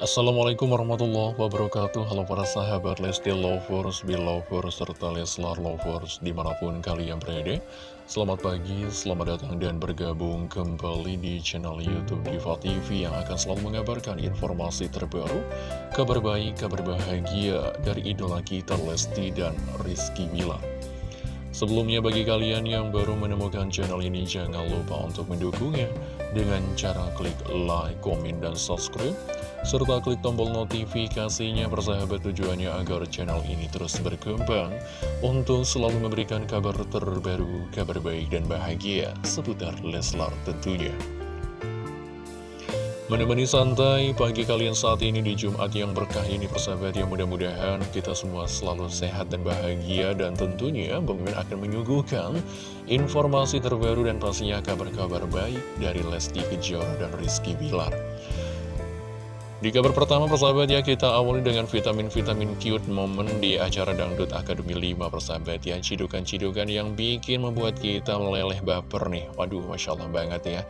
Assalamualaikum warahmatullahi wabarakatuh. Halo para sahabat Lesti Lovers, Belovers, serta Leslar Lovers di mana pun kalian berada. Selamat pagi, selamat datang dan bergabung kembali di channel Youtube Diva TV Yang akan selalu mengabarkan informasi terbaru Kabar baik, kabar bahagia dari idola kita Lesti dan Rizky Bilar. Sebelumnya bagi kalian yang baru menemukan channel ini jangan lupa untuk mendukungnya dengan cara klik like, komen, dan subscribe serta klik tombol notifikasinya persahabat tujuannya agar channel ini terus berkembang untuk selalu memberikan kabar terbaru, kabar baik dan bahagia seputar Leslar tentunya. Menemani santai pagi kalian saat ini di Jumat yang berkah ini persahabat yang mudah-mudahan kita semua selalu sehat dan bahagia dan tentunya Bang akan menyuguhkan informasi terbaru dan pastinya kabar-kabar baik dari Lesti Kejora dan Rizky Bilar. Di kabar pertama persahabat ya kita awali dengan vitamin-vitamin cute momen di acara Dangdut Akademi 5 persahabat ya. Cidukan-cidukan yang bikin membuat kita meleleh baper nih. Waduh Masya Allah banget ya.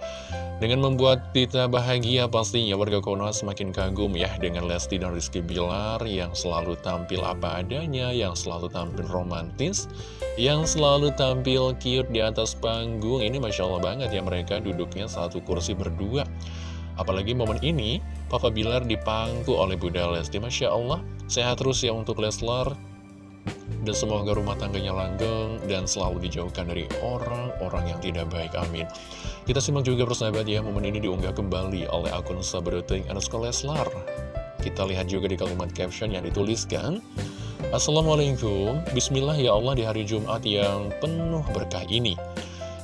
Dengan membuat kita bahagia pastinya warga Konoha semakin kagum ya Dengan Lesti dan Rizky Bilar yang selalu tampil apa adanya Yang selalu tampil romantis Yang selalu tampil cute di atas panggung. Ini Masya Allah banget ya mereka duduknya satu kursi berdua Apalagi momen ini, Papa Bilar dipangku oleh Bunda Lesti. Masya Allah, sehat terus ya untuk Leslar. Dan semoga rumah tangganya langgeng dan selalu dijauhkan dari orang-orang yang tidak baik. Amin. Kita simak juga persahabat ya, momen ini diunggah kembali oleh akun Sabroting underscore Leslar. Kita lihat juga di kalimat caption yang dituliskan. Assalamualaikum, Bismillah ya Allah di hari Jumat yang penuh berkah ini.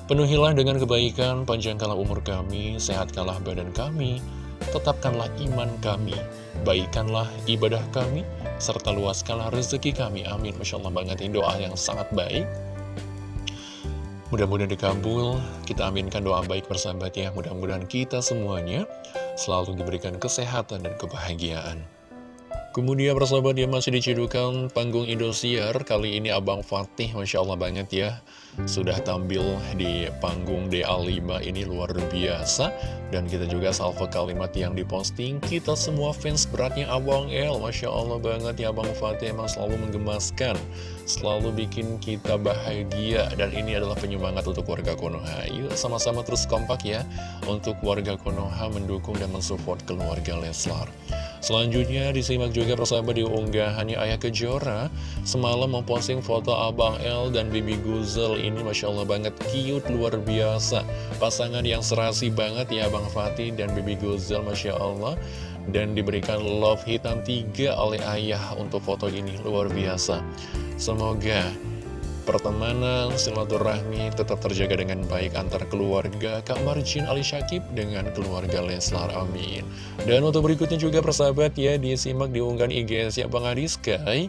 Penuhilah dengan kebaikan, panjangkanlah umur kami, sehatkanlah badan kami, tetapkanlah iman kami, baikkanlah ibadah kami, serta luaskanlah rezeki kami. Amin. Masya Allah banget ini doa yang sangat baik. Mudah-mudahan dikabul, kita aminkan doa baik bersahabat ya. Mudah-mudahan kita semuanya selalu diberikan kesehatan dan kebahagiaan. Kemudian persahabat yang masih dicidukan panggung Indosiar Kali ini Abang Fatih Masya Allah banget ya Sudah tampil di panggung DA5 ini luar biasa. Dan kita juga salvo kalimat yang diposting Kita semua fans beratnya Abang El. Masya Allah banget ya Abang Fatih emang selalu menggemaskan Selalu bikin kita bahagia. Dan ini adalah penyemangat untuk warga Konoha. Yuk sama-sama terus kompak ya Untuk warga Konoha mendukung dan mensupport keluarga Leslar Selanjutnya disimak juga persahabat di unggahannya Ayah Kejora. Semalam memposting foto Abang L dan Bibi Guzel Ini Masya Allah banget cute luar biasa. Pasangan yang serasi banget ya Abang Fatih dan Bibi Guzel Masya Allah. Dan diberikan love hitam tiga oleh ayah untuk foto ini luar biasa. Semoga pertemanan, silaturahmi tetap terjaga dengan baik antar keluarga Kak Marjin Ali Syakib dengan keluarga Leslar, amin. Dan untuk berikutnya juga persahabat ya, disimak diunggahan IGS ya Bang Adiskai.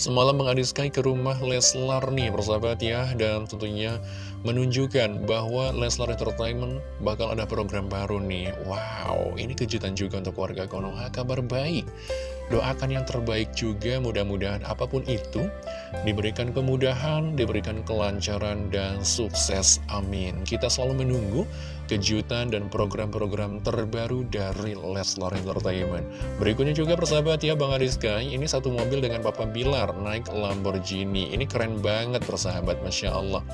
Semalam Bang Adiskai ke rumah Leslar nih persahabat ya, dan tentunya menunjukkan bahwa Leslar Entertainment bakal ada program baru nih. Wow, ini kejutan juga untuk warga Konoha, kabar baik. Doakan yang terbaik juga mudah-mudahan apa pun itu diberikan kemudahan, diberikan kelancaran dan sukses. Amin. Kita selalu menunggu kejutan dan program-program terbaru dari Leslar Entertainment. Berikutnya juga persahabat ya Bang Ariska, ini satu mobil dengan Papa Bilar naik Lamborghini. Ini keren banget persahabat, Masya Allah.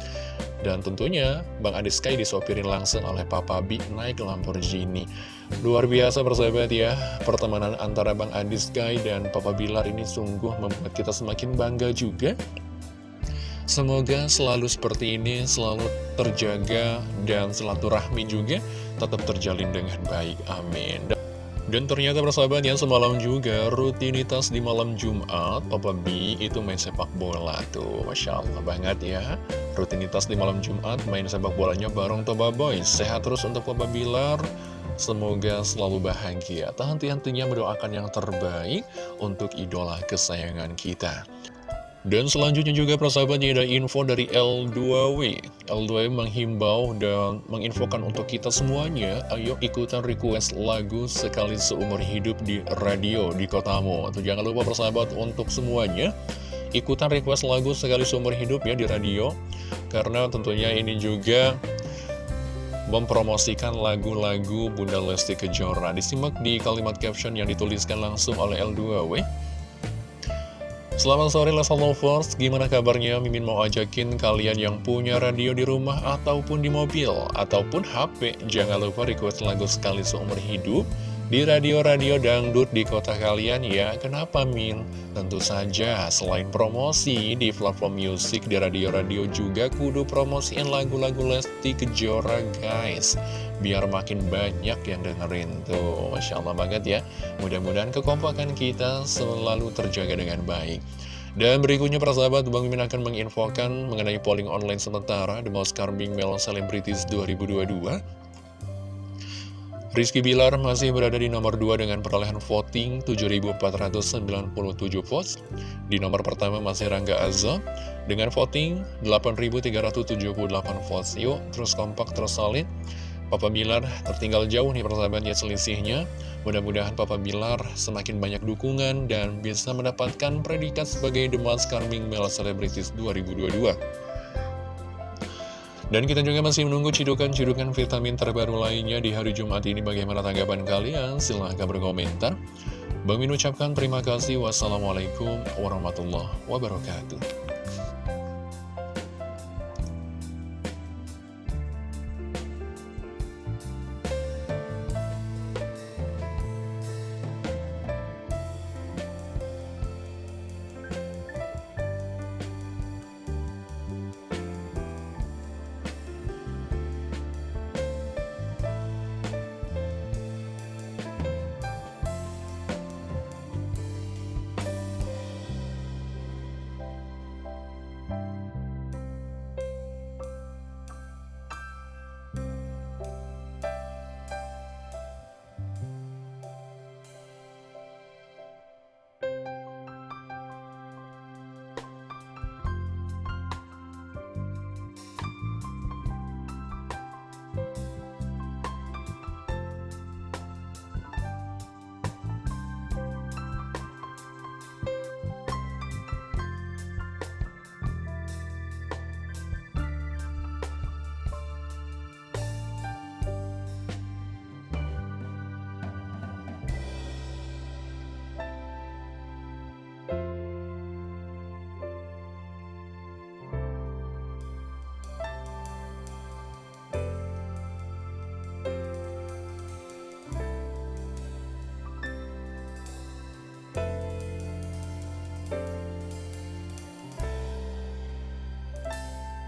Dan tentunya Bang Adiska disopirin langsung oleh Papa B naik Lamborghini. Luar biasa persahabat ya, pertemanan antara Bang Adi Sky dan Papa Bilar ini sungguh membuat kita semakin bangga juga. Semoga selalu seperti ini, selalu terjaga dan silaturahmi juga tetap terjalin dengan baik. Amin. Dan ternyata persahabat yang semalam juga rutinitas di malam Jumat Papa B itu main sepak bola tuh. Masya Allah banget ya. Rutinitas di malam Jumat main sepak bolanya bareng Toba Boys Sehat terus untuk Papa Bilar. Semoga selalu bahagia. Tak henti-hentinya mendoakan yang terbaik untuk idola kesayangan kita dan selanjutnya juga persahabatnya ada info dari L2W L2W menghimbau dan menginfokan untuk kita semuanya Ayo ikutan request lagu sekali seumur hidup di radio di kotamu Atau jangan lupa persahabat untuk semuanya Ikutan request lagu sekali seumur hidup ya di radio Karena tentunya ini juga mempromosikan lagu-lagu Bunda Lesti Kejora. Disimak di kalimat caption yang dituliskan langsung oleh L2W. Selamat sore Lesa Lovers, gimana kabarnya? Mimin mau ajakin kalian yang punya radio di rumah ataupun di mobil, ataupun HP, jangan lupa request lagu sekali seumur hidup di radio-radio dangdut di kota kalian ya. Kenapa Min? Tentu saja selain promosi di platform musik di radio-radio juga kudu promosiin lagu-lagu Lesti Kejora guys. Biar makin banyak yang dengerin tuh. Masya Allah banget ya. Mudah-mudahan kekompakan kita selalu terjaga dengan baik. Dan berikutnya para sahabat, Bang Mimin akan menginfokan mengenai polling online sementara The Most Charming Male Celebrities 2022 Rizky Bilar masih berada di nomor 2 dengan perolehan voting 7.497 votes. Di nomor pertama masih Rangga Azza dengan voting 8.378 votes. Yuk, terus kompak, terus solid. Papa Bilar tertinggal jauh nih persahabatnya selisihnya. Mudah-mudahan Papa Bilar semakin banyak dukungan dan bisa mendapatkan predikat sebagai The Most Charming Male Celebrities 2022. Dan kita juga masih menunggu cidukan-cidukan vitamin terbaru lainnya di hari Jumat ini. Bagaimana tanggapan kalian? Silahkan berkomentar. Bang Min ucapkan terima kasih. Wassalamualaikum warahmatullahi wabarakatuh.